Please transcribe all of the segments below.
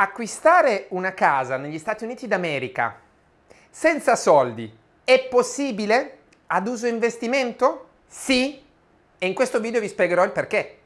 acquistare una casa negli Stati Uniti d'America senza soldi è possibile ad uso investimento? Sì, e in questo video vi spiegherò il perché.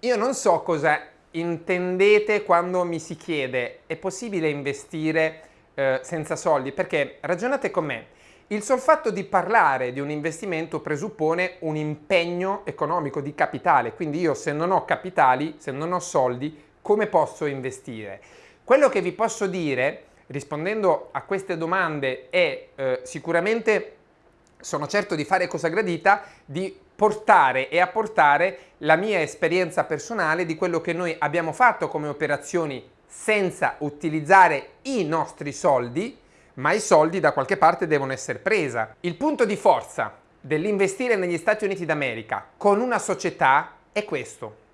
Io non so cosa intendete quando mi si chiede è possibile investire eh, senza soldi? Perché ragionate con me, il sol fatto di parlare di un investimento presuppone un impegno economico di capitale, quindi io se non ho capitali, se non ho soldi, come posso investire? Quello che vi posso dire, rispondendo a queste domande, è eh, sicuramente, sono certo di fare cosa gradita, di portare e apportare la mia esperienza personale di quello che noi abbiamo fatto come operazioni senza utilizzare i nostri soldi, ma i soldi da qualche parte devono essere presa. Il punto di forza dell'investire negli Stati Uniti d'America con una società è questo.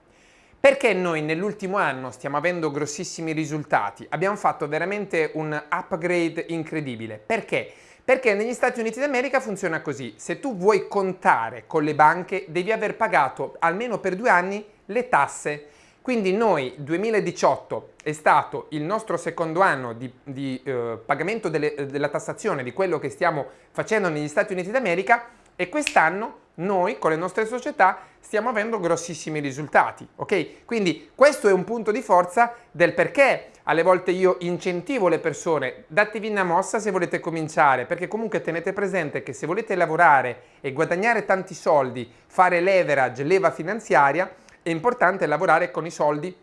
Perché noi nell'ultimo anno stiamo avendo grossissimi risultati? Abbiamo fatto veramente un upgrade incredibile. Perché? Perché negli Stati Uniti d'America funziona così. Se tu vuoi contare con le banche devi aver pagato almeno per due anni le tasse quindi noi 2018 è stato il nostro secondo anno di, di eh, pagamento delle, della tassazione di quello che stiamo facendo negli Stati Uniti d'America e quest'anno noi con le nostre società stiamo avendo grossissimi risultati, ok? Quindi questo è un punto di forza del perché alle volte io incentivo le persone, datevi una mossa se volete cominciare, perché comunque tenete presente che se volete lavorare e guadagnare tanti soldi, fare leverage, leva finanziaria, è importante lavorare con i soldi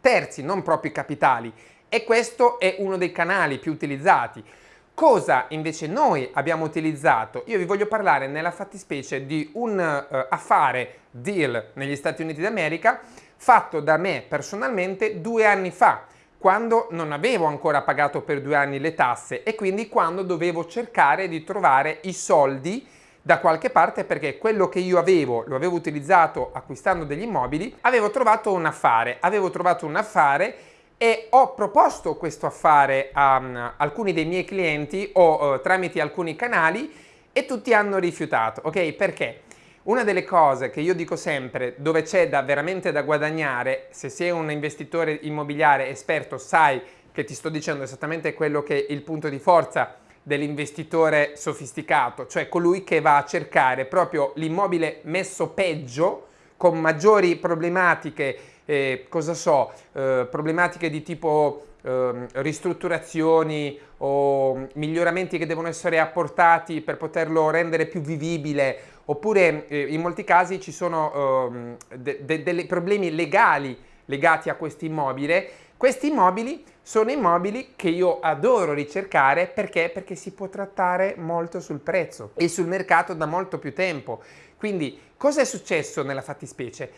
terzi, non propri capitali e questo è uno dei canali più utilizzati. Cosa invece noi abbiamo utilizzato? Io vi voglio parlare nella fattispecie di un uh, affare deal negli Stati Uniti d'America fatto da me personalmente due anni fa quando non avevo ancora pagato per due anni le tasse e quindi quando dovevo cercare di trovare i soldi da qualche parte perché quello che io avevo, lo avevo utilizzato acquistando degli immobili, avevo trovato un affare, avevo trovato un affare e ho proposto questo affare a um, alcuni dei miei clienti o uh, tramite alcuni canali e tutti hanno rifiutato, ok? Perché? Una delle cose che io dico sempre, dove c'è da veramente da guadagnare, se sei un investitore immobiliare esperto sai che ti sto dicendo esattamente quello che è il punto di forza dell'investitore sofisticato, cioè colui che va a cercare proprio l'immobile messo peggio, con maggiori problematiche, eh, cosa so, eh, problematiche di tipo eh, ristrutturazioni o miglioramenti che devono essere apportati per poterlo rendere più vivibile, oppure eh, in molti casi ci sono ehm, de de dei problemi legali legati a questo immobile questi immobili sono immobili che io adoro ricercare perché? Perché si può trattare molto sul prezzo e sul mercato da molto più tempo. Quindi cosa è successo nella fattispecie?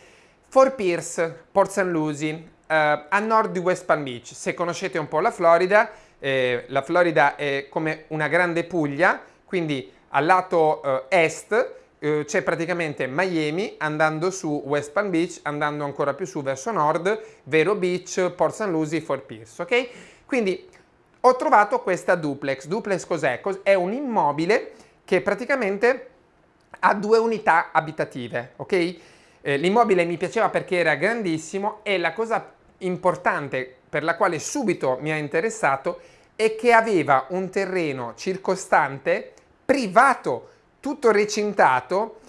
Fort Pierce, Port St. Lucie, eh, a nord di West Palm Beach. Se conoscete un po' la Florida, eh, la Florida è come una grande Puglia, quindi al lato eh, est eh, c'è praticamente Miami andando su West Palm Beach, andando ancora più su verso nord, Vero Beach, Port St. Lucie, Fort Pierce, ok? Quindi ho trovato questa duplex. Duplex cos'è? È un immobile che praticamente ha due unità abitative, ok? Eh, L'immobile mi piaceva perché era grandissimo e la cosa importante per la quale subito mi ha interessato è che aveva un terreno circostante privato tutto recintato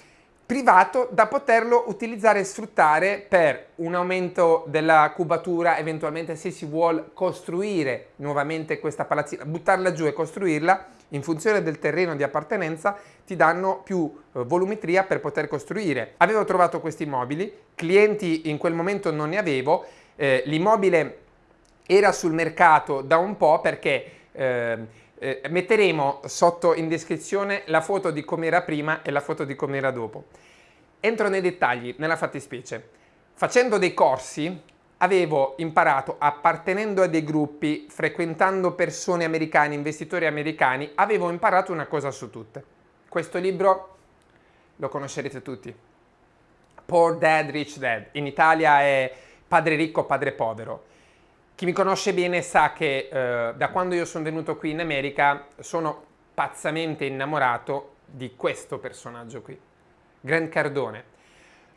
privato da poterlo utilizzare e sfruttare per un aumento della cubatura, eventualmente se si vuole costruire nuovamente questa palazzina, buttarla giù e costruirla, in funzione del terreno di appartenenza ti danno più eh, volumetria per poter costruire. Avevo trovato questi immobili, clienti in quel momento non ne avevo, eh, l'immobile era sul mercato da un po' perché eh, eh, metteremo sotto in descrizione la foto di come era prima e la foto di come era dopo. Entro nei dettagli, nella fattispecie. Facendo dei corsi avevo imparato, appartenendo a dei gruppi, frequentando persone americane, investitori americani, avevo imparato una cosa su tutte. Questo libro lo conoscerete tutti. Poor Dad, Rich Dad. In Italia è Padre ricco, padre povero. Chi mi conosce bene sa che eh, da quando io sono venuto qui in America sono pazzamente innamorato di questo personaggio qui, Grant Cardone.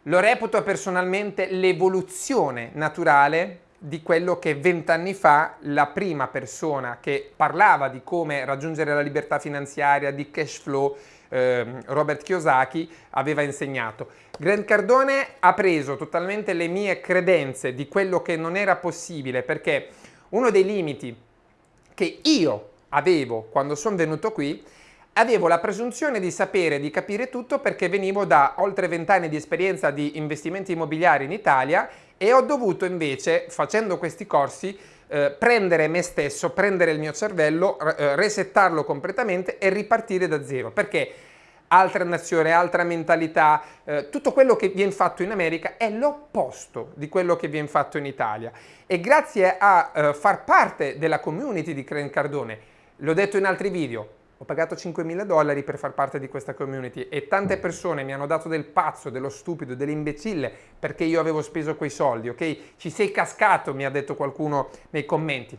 lo reputo personalmente l'evoluzione naturale di quello che vent'anni fa la prima persona che parlava di come raggiungere la libertà finanziaria, di cash flow, eh, Robert Kiyosaki, aveva insegnato. Grant Cardone ha preso totalmente le mie credenze di quello che non era possibile perché uno dei limiti che io avevo quando sono venuto qui avevo la presunzione di sapere, di capire tutto perché venivo da oltre vent'anni di esperienza di investimenti immobiliari in Italia e ho dovuto invece, facendo questi corsi, eh, prendere me stesso, prendere il mio cervello, eh, resettarlo completamente e ripartire da zero. Perché? Altra nazione, altra mentalità, eh, tutto quello che viene fatto in America è l'opposto di quello che viene fatto in Italia. E grazie a eh, far parte della community di Cren Cardone, l'ho detto in altri video, ho pagato 5.000 dollari per far parte di questa community e tante persone mi hanno dato del pazzo, dello stupido, dell'imbecille perché io avevo speso quei soldi, ok? Ci sei cascato, mi ha detto qualcuno nei commenti.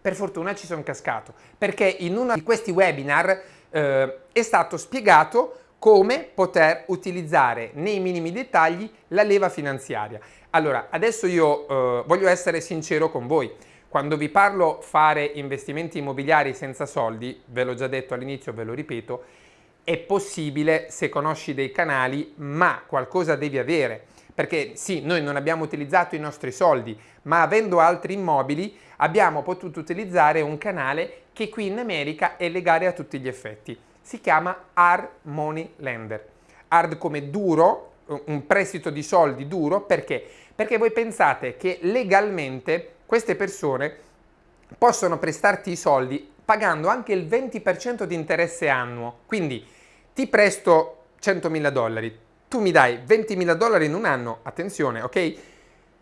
Per fortuna ci sono cascato, perché in uno di questi webinar eh, è stato spiegato come poter utilizzare nei minimi dettagli la leva finanziaria. Allora, adesso io eh, voglio essere sincero con voi. Quando vi parlo fare investimenti immobiliari senza soldi, ve l'ho già detto all'inizio, ve lo ripeto, è possibile se conosci dei canali, ma qualcosa devi avere. Perché sì, noi non abbiamo utilizzato i nostri soldi, ma avendo altri immobili abbiamo potuto utilizzare un canale che qui in America è legale a tutti gli effetti. Si chiama Hard Money Lender. Hard come duro, un prestito di soldi duro, perché? Perché voi pensate che legalmente queste persone possono prestarti i soldi pagando anche il 20% di interesse annuo. Quindi ti presto 100.000 dollari, tu mi dai 20.000 dollari in un anno, attenzione, ok?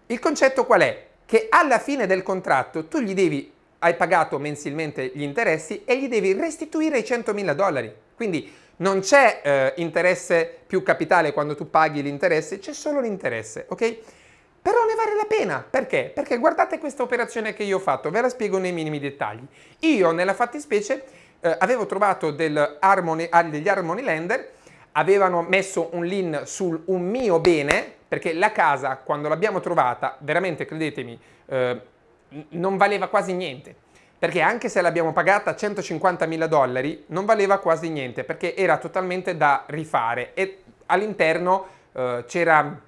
Il concetto qual è? Che alla fine del contratto tu gli devi, hai pagato mensilmente gli interessi e gli devi restituire i 100.000 dollari. Quindi non c'è eh, interesse più capitale quando tu paghi l'interesse, c'è solo l'interesse, ok? Però ne vale la pena. Perché? Perché guardate questa operazione che io ho fatto, ve la spiego nei minimi dettagli. Io nella fattispecie eh, avevo trovato Harmony, ah, degli Harmony Lender, avevano messo un lien su un mio bene, perché la casa quando l'abbiamo trovata, veramente credetemi, eh, non valeva quasi niente. Perché anche se l'abbiamo pagata 150.000 dollari, non valeva quasi niente, perché era totalmente da rifare e all'interno eh, c'era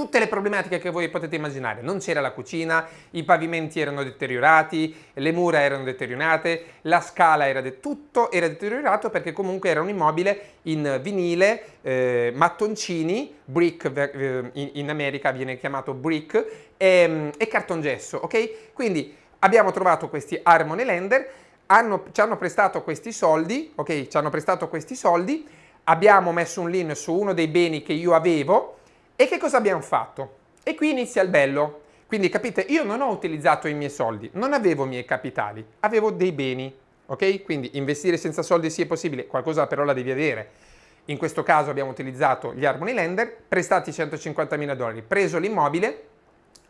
tutte le problematiche che voi potete immaginare. Non c'era la cucina, i pavimenti erano deteriorati, le mura erano deteriorate, la scala era de tutto era deteriorato perché comunque era un immobile in vinile, eh, mattoncini, brick eh, in, in, America viene chiamato brick, e, e cartongesso, ok? Quindi abbiamo trovato questi Harmony Lender, hanno, ci hanno prestato questi soldi, ok? Ci hanno prestato questi soldi, abbiamo messo un lien su uno dei beni che io avevo, e che cosa abbiamo fatto? E qui inizia il bello. Quindi capite, io non ho utilizzato i miei soldi, non avevo i miei capitali, avevo dei beni, ok? Quindi investire senza soldi sì è possibile, qualcosa però la devi avere. In questo caso abbiamo utilizzato gli Harmony Lender, prestati 150.000 dollari, preso l'immobile,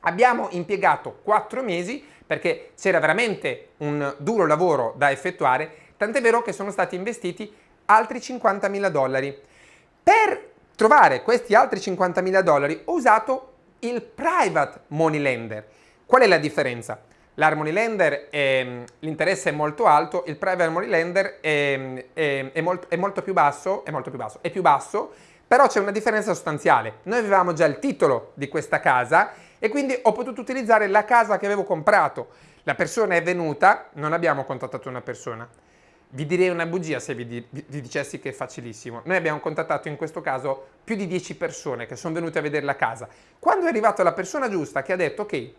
abbiamo impiegato 4 mesi perché c'era veramente un duro lavoro da effettuare, tant'è vero che sono stati investiti altri 50.000 dollari. Per trovare questi altri 50.000 dollari ho usato il private money lender. Qual è la differenza? L'harmony lender, l'interesse è molto alto, il private money lender è, è, è, molto, è, molto più basso, è molto più basso, è più basso, però c'è una differenza sostanziale. Noi avevamo già il titolo di questa casa e quindi ho potuto utilizzare la casa che avevo comprato. La persona è venuta, non abbiamo contattato una persona, vi direi una bugia se vi, di, vi, dicessi che è facilissimo. Noi abbiamo contattato in questo caso più di 10 persone che sono venute a vedere la casa. Quando è arrivata la persona giusta che ha detto ok,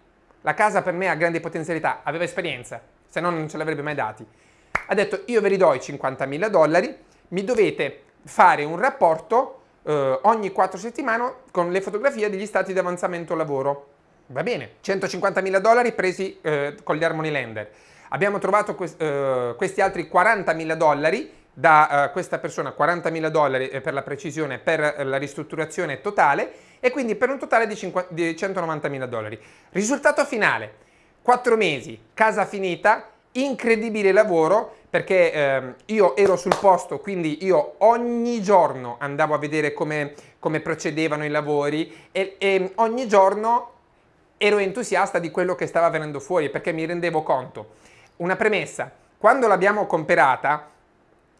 la casa per me ha grandi potenzialità, aveva esperienza, se no non ce l'avrebbe mai dati, ha detto io ve li do i 50.000 dollari, mi dovete fare un rapporto eh, ogni 4 settimane con le fotografie degli stati di avanzamento lavoro. Va bene, 150.000 dollari presi eh, con gli Harmony Lender Abbiamo trovato uh, questi altri 40.000 dollari da uh, questa persona, 40.000 dollari eh, per la precisione per la ristrutturazione totale e quindi per un totale di, di 190.000 dollari. Risultato finale, 4 mesi, casa finita incredibile lavoro perché eh, io ero sul posto, quindi io ogni giorno andavo a vedere come, come procedevano i lavori e, e ogni giorno ero entusiasta di quello che stava venendo fuori perché mi rendevo conto. Una premessa, quando l'abbiamo comprata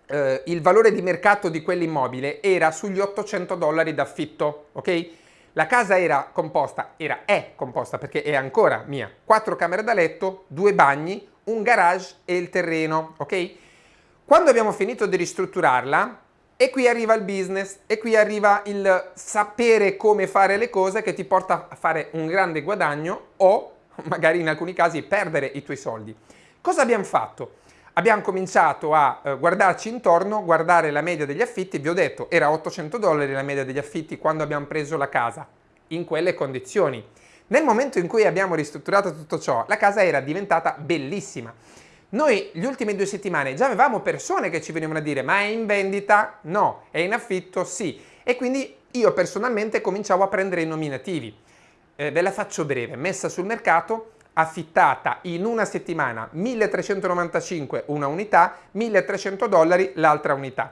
eh, il valore di mercato di quell'immobile era sugli 800 dollari d'affitto, ok? La casa era composta, era, è composta perché è ancora mia, quattro camere da letto, due bagni, un garage e il terreno, ok? Quando abbiamo finito di ristrutturarla, e qui arriva il business, e qui arriva il sapere come fare le cose che ti porta a fare un grande guadagno o magari in alcuni casi perdere i tuoi soldi. Cosa abbiamo fatto? Abbiamo cominciato a eh, guardarci intorno, guardare la media degli affitti, vi ho detto era 800 dollari la media degli affitti quando abbiamo preso la casa, in quelle condizioni. Nel momento in cui abbiamo ristrutturato tutto ciò, la casa era diventata bellissima. Noi gli ultimi due settimane già avevamo persone che ci venivano a dire ma è in vendita? No. È in affitto? Sì. E quindi io personalmente cominciavo a prendere i nominativi. Eh, ve la faccio breve, messa sul mercato, affittata in una settimana 1395 una unità, 1300 dollari l'altra unità.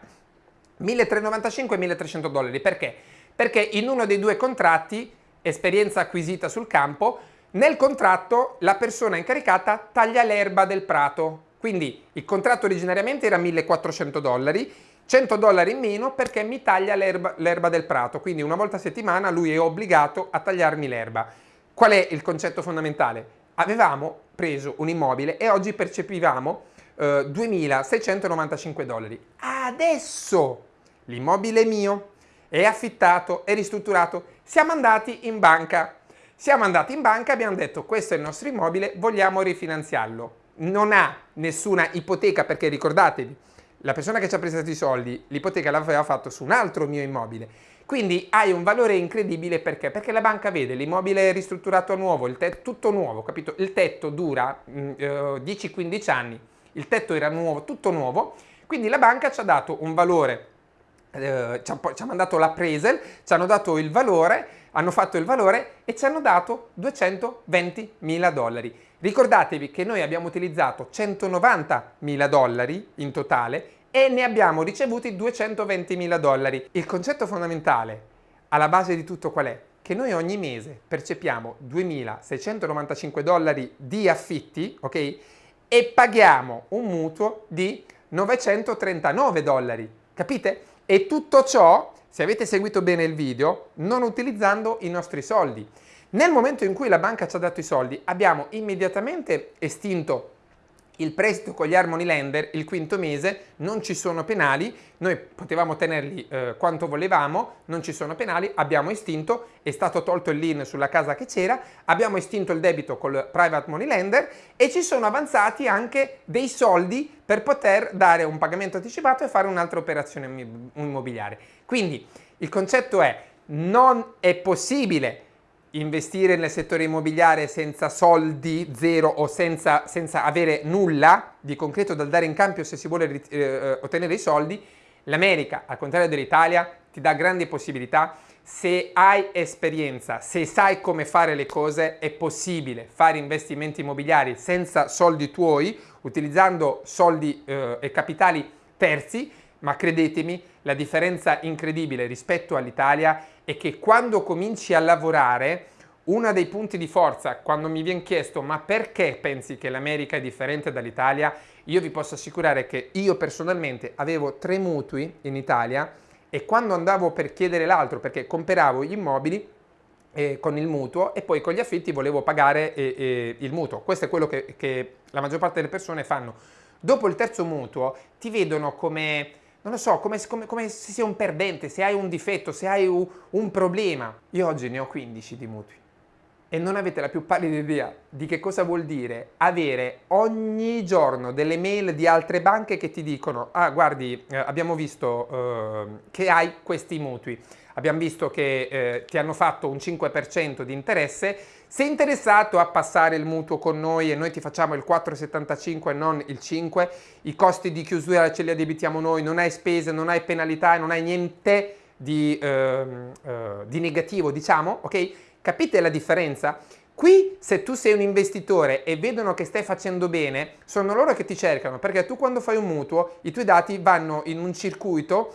1395 e 1300 dollari perché? Perché in uno dei due contratti, esperienza acquisita sul campo, nel contratto la persona incaricata taglia l'erba del prato. Quindi il contratto originariamente era 1400 dollari, 100 dollari in meno perché mi taglia l'erba del prato. Quindi una volta a settimana lui è obbligato a tagliarmi l'erba. Qual è il concetto fondamentale? Avevamo preso un immobile e oggi percepivamo eh, 2.695 dollari. Adesso l'immobile mio, è affittato, è ristrutturato, siamo andati in banca. Siamo andati in banca e abbiamo detto questo è il nostro immobile, vogliamo rifinanziarlo. Non ha nessuna ipoteca perché ricordatevi, la persona che ci ha prestato i soldi, l'ipoteca l'aveva fatto su un altro mio immobile quindi hai un valore incredibile perché? Perché la banca vede l'immobile ristrutturato nuovo, tetto tutto nuovo, capito? Il tetto dura mm, eh, 10-15 anni, il tetto era nuovo, tutto nuovo, quindi la banca ci ha dato un valore, eh, ci, ha, ci ha mandato l'appraisal, ci hanno dato il valore, hanno fatto il valore e ci hanno dato 220 mila dollari. Ricordatevi che noi abbiamo utilizzato 190 mila dollari in totale e ne abbiamo ricevuti 220 mila dollari. Il concetto fondamentale alla base di tutto qual è? Che noi ogni mese percepiamo 2.695 dollari di affitti, ok? E paghiamo un mutuo di 939 dollari, capite? E tutto ciò, se avete seguito bene il video, non utilizzando i nostri soldi. Nel momento in cui la banca ci ha dato i soldi, abbiamo immediatamente estinto il prestito con gli Harmony Lender il quinto mese non ci sono penali, noi potevamo tenerli eh, quanto volevamo, non ci sono penali, abbiamo estinto, è stato tolto il lien sulla casa che c'era, abbiamo estinto il debito col private money lender e ci sono avanzati anche dei soldi per poter dare un pagamento anticipato e fare un'altra operazione immobiliare. Quindi il concetto è non è possibile investire nel settore immobiliare senza soldi, zero o senza, senza avere nulla di concreto da dare in cambio se si vuole eh, ottenere i soldi, l'America, al contrario dell'Italia, ti dà grandi possibilità. Se hai esperienza, se sai come fare le cose, è possibile fare investimenti immobiliari senza soldi tuoi, utilizzando soldi eh, e capitali terzi, ma credetemi, la differenza incredibile rispetto all'Italia è che quando cominci a lavorare, uno dei punti di forza, quando mi viene chiesto ma perché pensi che l'America è differente dall'Italia, io vi posso assicurare che io personalmente avevo tre mutui in Italia e quando andavo per chiedere l'altro, perché compravo gli immobili, eh, con il mutuo e poi con gli affitti volevo pagare eh, eh, il mutuo. Questo è quello che, che la maggior parte delle persone fanno. Dopo il terzo mutuo ti vedono come non lo so, come, come, come, se sei un perdente, se hai un difetto, se hai un, un problema. Io oggi ne ho 15 di mutui e non avete la più pallida idea di che cosa vuol dire avere ogni giorno delle mail di altre banche che ti dicono ah guardi eh, abbiamo visto eh, che hai questi mutui abbiamo visto che eh, ti hanno fatto un 5% di interesse sei interessato a passare il mutuo con noi e noi ti facciamo il 4,75 e non il 5 i costi di chiusura ce li addebitiamo noi non hai spese, non hai penalità e non hai niente di, ehm, eh, di negativo diciamo ok Capite la differenza? Qui se tu sei un investitore e vedono che stai facendo bene, sono loro che ti cercano, perché tu quando fai un mutuo i tuoi dati vanno in un circuito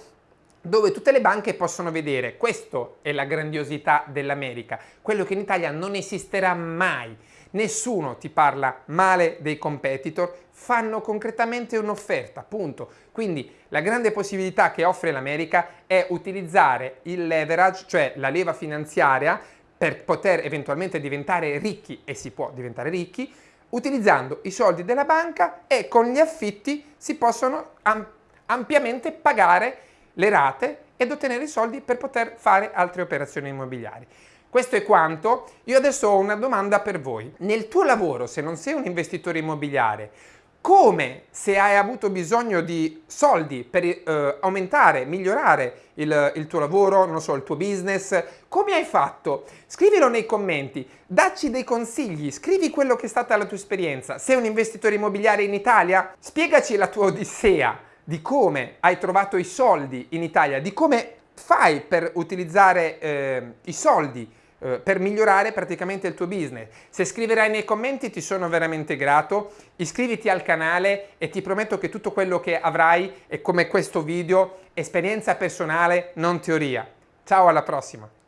dove tutte le banche possono vedere. Questo è la grandiosità dell'America, quello che in Italia non esisterà mai. Nessuno ti parla male dei competitor, fanno concretamente un'offerta, punto. Quindi la grande possibilità che offre l'America è utilizzare il leverage, cioè la leva finanziaria, per poter eventualmente diventare ricchi, e si può diventare ricchi, utilizzando i soldi della banca e con gli affitti si possono am ampiamente pagare le rate ed ottenere i soldi per poter fare altre operazioni immobiliari. Questo è quanto. Io adesso ho una domanda per voi. Nel tuo lavoro, se non sei un investitore immobiliare, come se hai avuto bisogno di soldi per eh, aumentare, migliorare il, il, tuo lavoro, non so, il tuo business, come hai fatto? Scrivilo nei commenti, dacci dei consigli, scrivi quello che è stata la tua esperienza. Sei un investitore immobiliare in Italia? Spiegaci la tua odissea di come hai trovato i soldi in Italia, di come fai per utilizzare eh, i soldi eh, per migliorare praticamente il tuo business. Se scriverai nei commenti ti sono veramente grato, iscriviti al canale e ti prometto che tutto quello che avrai è come questo video, esperienza personale, non teoria. Ciao alla prossima!